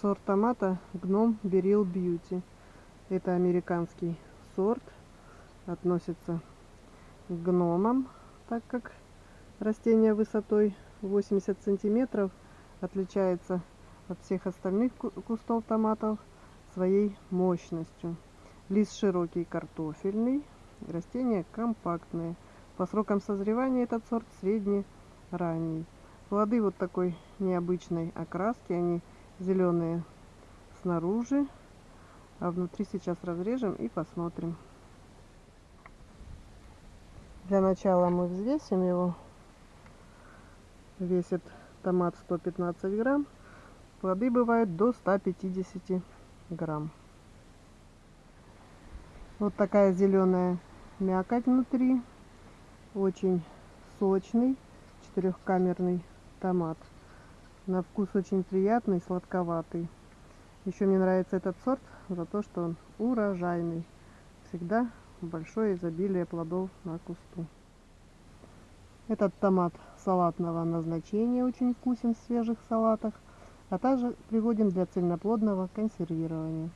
Сорт томата гном Берил Бьюти. Это американский сорт. Относится к гномам, так как растение высотой 80 сантиметров отличается от всех остальных кустов томатов своей мощностью. Лист широкий картофельный, растение компактное. По срокам созревания этот сорт средний ранний. Плоды вот такой необычной окраски, они зеленые снаружи, а внутри сейчас разрежем и посмотрим. Для начала мы взвесим его. Весит томат 115 грамм. Плоды бывают до 150 грамм. Вот такая зеленая мякоть внутри. Очень сочный четырехкамерный томат. На вкус очень приятный, сладковатый. Еще мне нравится этот сорт за то, что он урожайный. Всегда большое изобилие плодов на кусту. Этот томат салатного назначения очень вкусен в свежих салатах, а также пригоден для цельноплодного консервирования.